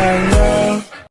I know.